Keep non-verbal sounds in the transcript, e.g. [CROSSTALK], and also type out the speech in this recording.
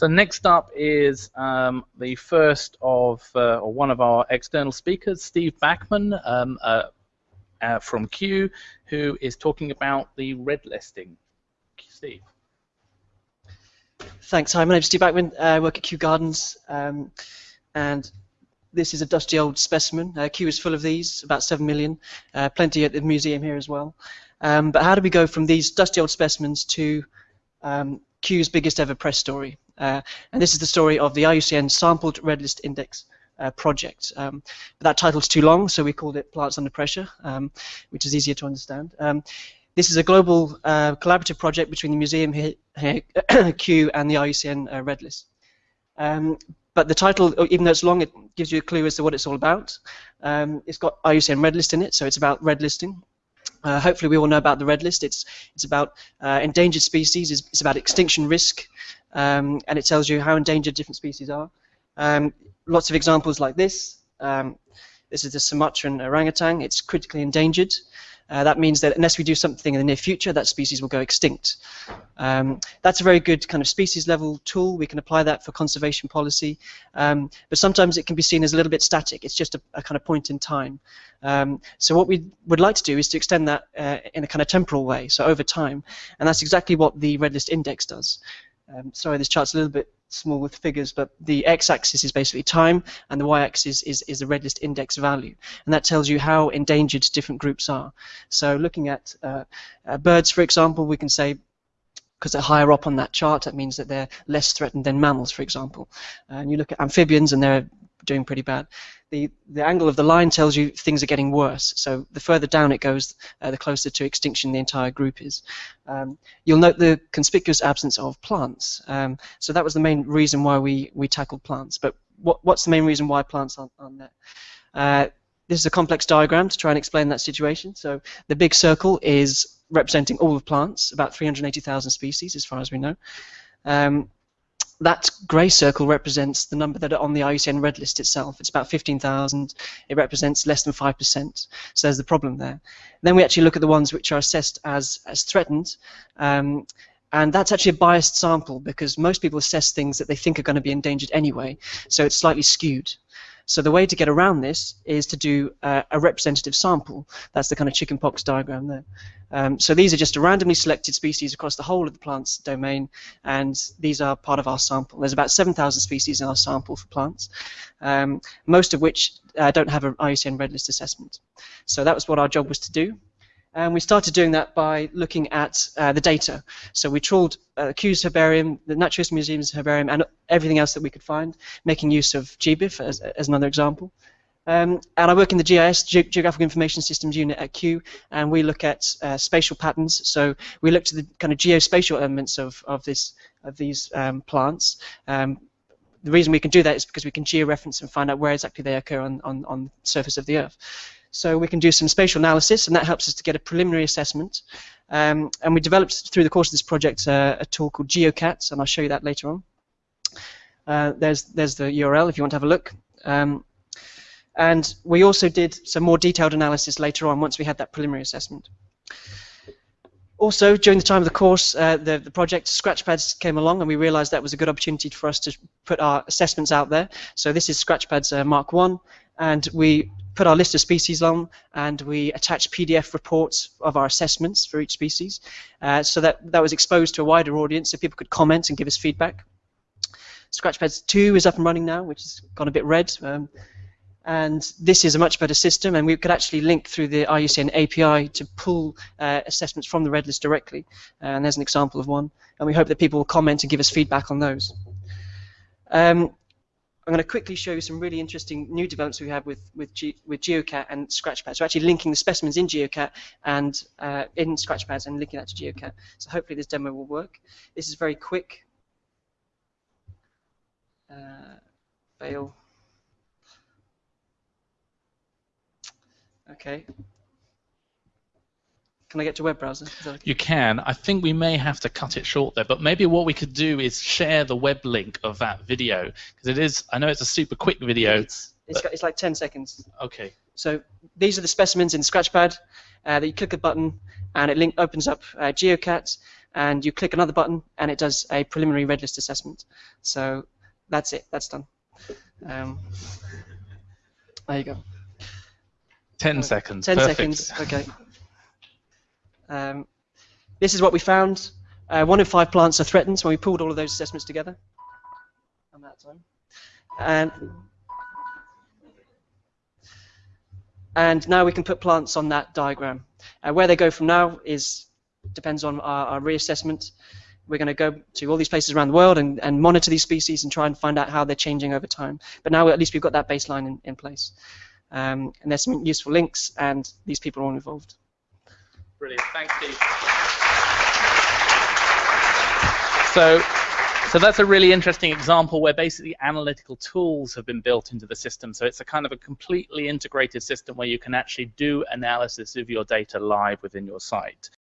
So next up is um, the first of, uh, or one of our external speakers, Steve Bachman um, uh, uh, from Kew, who is talking about the red listing. Steve. Thanks. Hi, my name's Steve Bachman. Uh, I work at Kew Gardens, um, and this is a dusty old specimen. Uh, is full of these, about 7 million, uh, plenty at the museum here as well. Um, but how do we go from these dusty old specimens to um, Kew's biggest ever press story? Uh, and this is the story of the IUCN Sampled Red List Index uh, project. Um, but that title's too long, so we called it Plants Under Pressure, um, which is easier to understand. Um, this is a global uh, collaborative project between the museum here, Kew [COUGHS] and the IUCN uh, Red List. Um, but the title, even though it's long, it gives you a clue as to what it's all about. Um, it's got IUCN Red List in it, so it's about red listing. Uh, hopefully we all know about the red list. It's it's about uh, endangered species. It's, it's, about extinction risk, um, and it tells you how endangered different species are. Um, lots of examples like this. Um, this is the Sumatran orangutan. It's critically endangered. Uh, that means that unless we do something in the near future, that species will go extinct. Um, that's a very good kind of species level tool. We can apply that for conservation policy, um, but sometimes it can be seen as a little bit static. It's just a, a kind of point in time. Um, so what we would like to do is to extend that uh, in a kind of temporal way, so over time, and that's exactly what the Red List Index does. Um, sorry, this chart's a little bit small with figures, but the x-axis is basically time, and the y-axis is, is the red list index value, and that tells you how endangered different groups are. So looking at uh, uh, birds, for example, we can say because they're higher up on that chart, that means that they're less threatened than mammals, for example. And you look at amphibians, and they're doing pretty bad. The, the angle of the line tells you things are getting worse. So the further down it goes, uh, the closer to extinction the entire group is. Um, you'll note the conspicuous absence of plants. Um, so that was the main reason why we, we tackled plants. But what, what's the main reason why plants aren't, aren't there? Uh, this is a complex diagram to try and explain that situation. So the big circle is representing all of plants, about 380,000 species as far as we know. Um, that grey circle represents the number that are on the IUCN red list itself. It's about 15,000. It represents less than 5%. So there's the problem there. Then we actually look at the ones which are assessed as, as threatened. Um, and that's actually a biased sample because most people assess things that they think are going to be endangered anyway. So it's slightly skewed. So the way to get around this is to do uh, a representative sample. That's the kind of chickenpox diagram there. Um, so these are just a randomly selected species across the whole of the plant's domain, and these are part of our sample. There's about 7,000 species in our sample for plants, um, most of which uh, don't have an IUCN Red List assessment. So that was what our job was to do. And we started doing that by looking at uh, the data. So we trawled uh, Kew's herbarium, the Natural History Museum's herbarium, and everything else that we could find, making use of GBIF as, as another example. Um, and I work in the GIS, Ge Geographical Information Systems unit at Kew, and we look at uh, spatial patterns. So we look to the kind of geospatial elements of, of, this, of these um, plants. Um, the reason we can do that is because we can georeference and find out where exactly they occur on, on, on the surface of the Earth. So we can do some spatial analysis, and that helps us to get a preliminary assessment. Um, and we developed through the course of this project uh, a tool called GeoCat, and I'll show you that later on. Uh, there's there's the URL if you want to have a look. Um, and we also did some more detailed analysis later on once we had that preliminary assessment. Also, during the time of the course, uh, the, the project Scratchpads came along, and we realized that was a good opportunity for us to put our assessments out there. So this is Scratchpads uh, Mark 1, and we put our list of species on and we attach PDF reports of our assessments for each species uh, so that that was exposed to a wider audience so people could comment and give us feedback. Scratchpads 2 is up and running now, which has gone a bit red. Um, and this is a much better system, and we could actually link through the IUCN API to pull uh, assessments from the red list directly. And there's an example of one. And we hope that people will comment and give us feedback on those. Um, I'm going to quickly show you some really interesting new developments we have with with, G, with GeoCat and Scratchpad. So actually linking the specimens in GeoCat and uh, in Scratchpads and linking that to GeoCat. So hopefully this demo will work. This is very quick. Uh, fail. Okay. Can I get to web browser? Okay? You can. I think we may have to cut it short there, but maybe what we could do is share the web link of that video because it is. I know it's a super quick video. It's, it's, got, it's like 10 seconds. Okay. So these are the specimens in Scratchpad. Uh, that you click a button and it link opens up uh, GeoCat. and you click another button, and it does a preliminary red list assessment. So that's it. That's done. Um, there you go. Ten Uh, seconds. 10 Perfect. seconds, okay. [LAUGHS] Um, this is what we found. Uh, one in five plants are threatened when we pulled all of those assessments together. That time. And, and now we can put plants on that diagram. Uh, where they go from now is depends on our, our reassessment. We're going to go to all these places around the world and, and monitor these species and try and find out how they're changing over time. But now at least we've got that baseline in, in place. Um, and there's some useful links, and these people are all involved. Brilliant. Thanks, Steve. So, so that's a really interesting example where basically analytical tools have been built into the system. So it's a kind of a completely integrated system where you can actually do analysis of your data live within your site.